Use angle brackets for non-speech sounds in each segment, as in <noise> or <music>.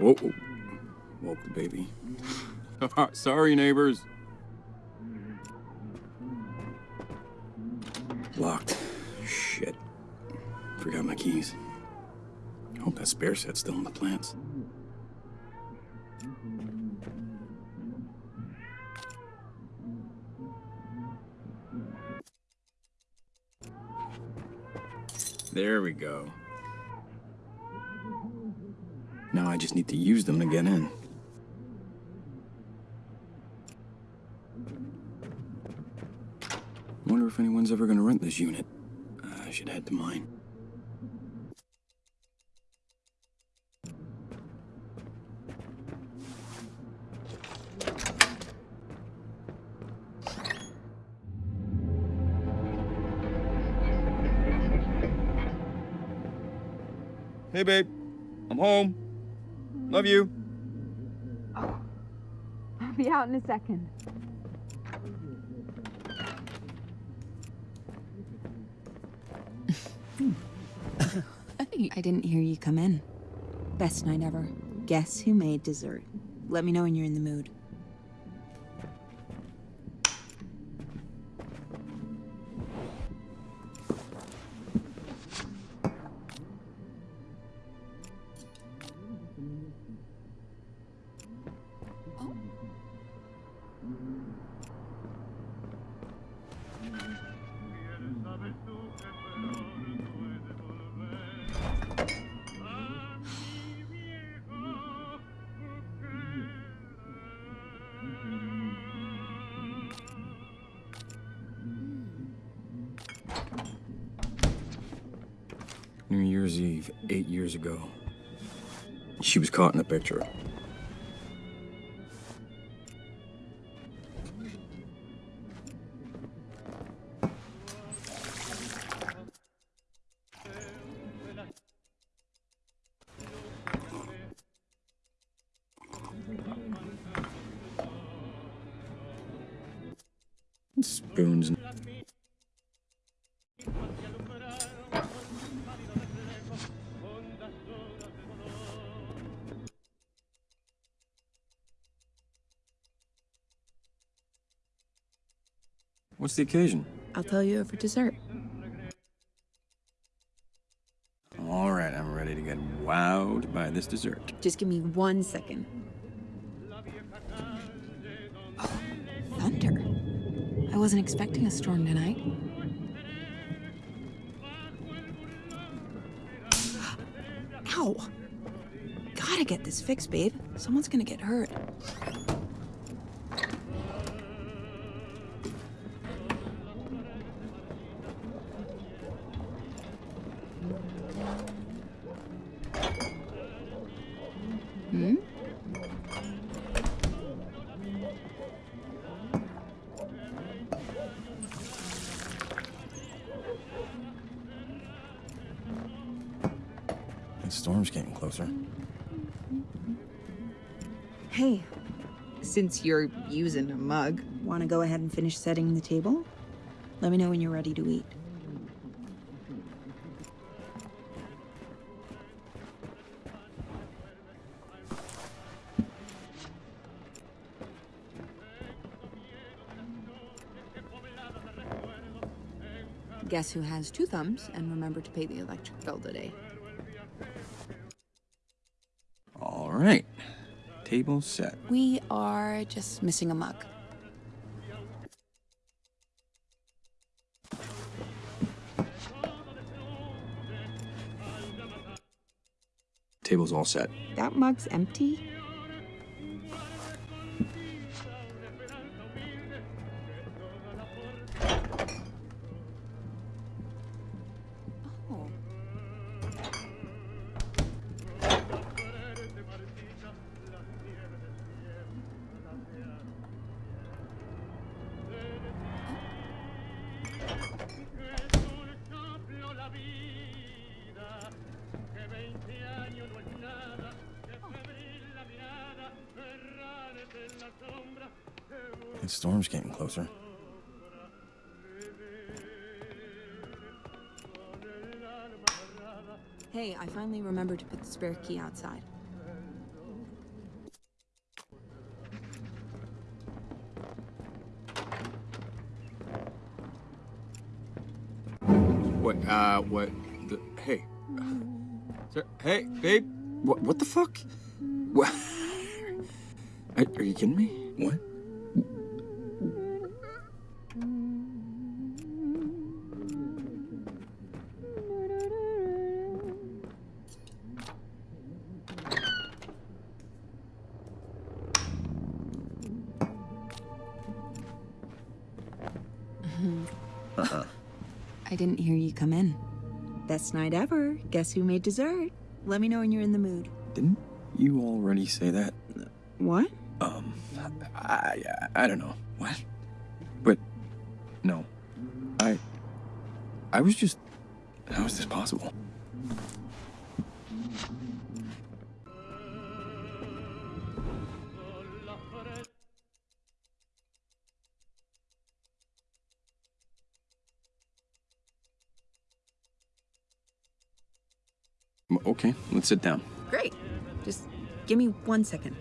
Whoa, whoa. Woke the baby. <laughs> Sorry, neighbors. Locked. Shit. Forgot my keys. Hope that spare set's still in the plants. There we go. Now I just need to use them to get in. Wonder if anyone's ever gonna rent this unit. I should head to mine. Hey, babe. I'm home. Love you. Oh, I'll be out in a second. <laughs> I didn't hear you come in. Best night ever. Guess who made dessert? Let me know when you're in the mood. Year's Eve, eight years ago. She was caught in the picture. Spoons. What's the occasion? I'll tell you over dessert. All right, I'm ready to get wowed by this dessert. Just give me one second. Oh, thunder. I wasn't expecting a storm tonight. <gasps> Ow! Gotta get this fixed, babe. Someone's gonna get hurt. Storm's getting closer. Hey, since you're using a mug, want to go ahead and finish setting the table? Let me know when you're ready to eat. Guess who has two thumbs and remember to pay the electric bill today? Right. Table set. We are just missing a mug. Table's all set. That mug's empty? The storm's getting closer. Hey, I finally remembered to put the spare key outside. What, uh, what, the, hey. Sir, hey, babe, what, what the fuck? What? Are, are you kidding me? What? Mm-hmm. Uh-uh. I didn't hear you come in. Best night ever. Guess who made dessert? Let me know when you're in the mood. Didn't you already say that? What? I don't know. What? But, no. I, I was just, how is this possible? Okay, let's sit down. Great. Just give me one second.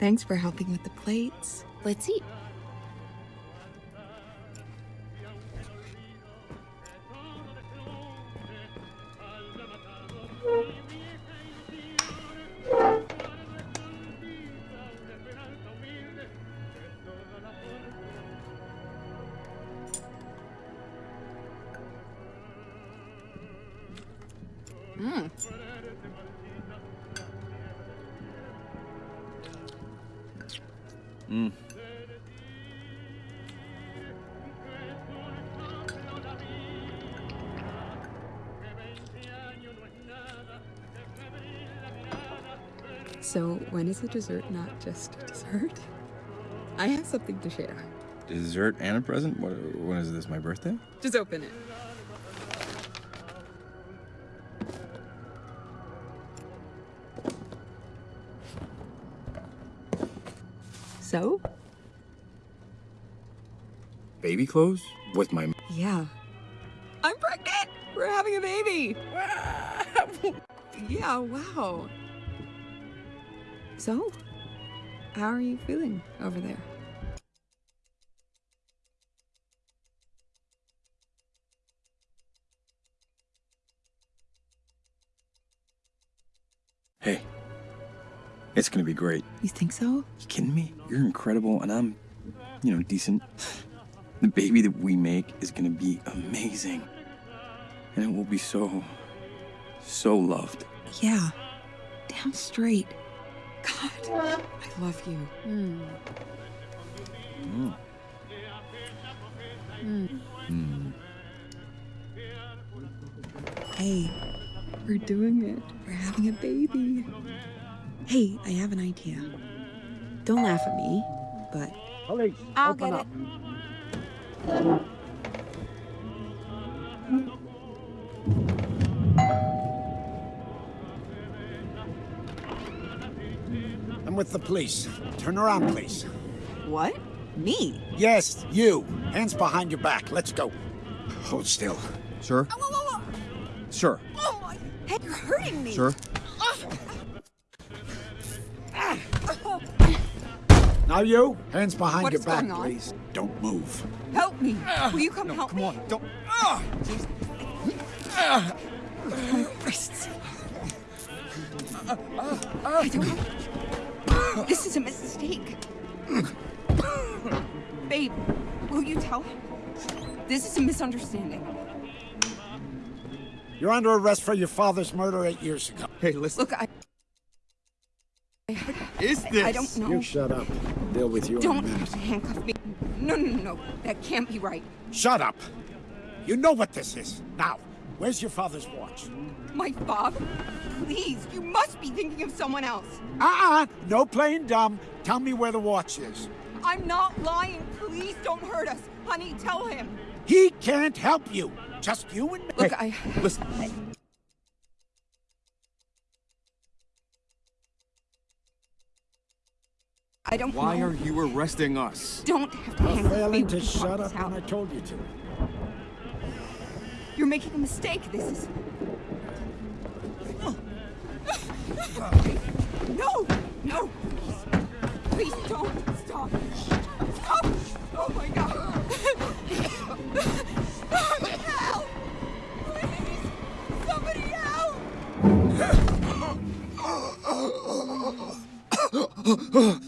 Thanks for helping with the plates. Let's eat. Mm. So, when is a dessert not just dessert? I have something to share. Dessert and a present? What, when is this, my birthday? Just open it. So? Baby clothes? With my. Yeah. I'm pregnant! We're having a baby! <laughs> yeah, wow. So? How are you feeling over there? It's gonna be great. You think so? You kidding me? You're incredible, and I'm, you know, decent. <sighs> The baby that we make is gonna be amazing. And it will be so, so loved. Yeah. Damn straight. God, I love you. Hmm. Mm. Hmm. Hey, we're doing it. We're having a baby. Hey, I have an idea. Don't laugh at me, but Police, I'll open get up. I'm with the police. Turn around, please. what? Me? Yes, you. Hands behind your back. Let's go. Hold still. Sir? Whoa, whoa, whoa! Sir? Oh my head, you're hurting me. Sir? Now you. Hands behind What your back, please. Don't move. Help me. Ah, will you come help Come me? Come on, don't. My wrists. I don't. This is a mistake. Babe, will you tell him? This is a misunderstanding. You're under arrest for your father's murder eight years ago. Hey, listen. Look, I. Is this? I don't know. You shut up. Deal with you in a Don't minute. handcuff me. No, no, no, no. That can't be right. Shut up. You know what this is. Now, where's your father's watch? My father? Please, you must be thinking of someone else. Uh-uh. No playing dumb. Tell me where the watch is. I'm not lying. Please don't hurt us. Honey, tell him. He can't help you. Just you and me. Look, I. Listen. I don't Why know. are you arresting us? Don't have to hang me Failing to shut up when I told you to. You're making a mistake. This is. No! No! Please, please don't! Stop! Stop! Oh my god! Help! Please! Somebody help!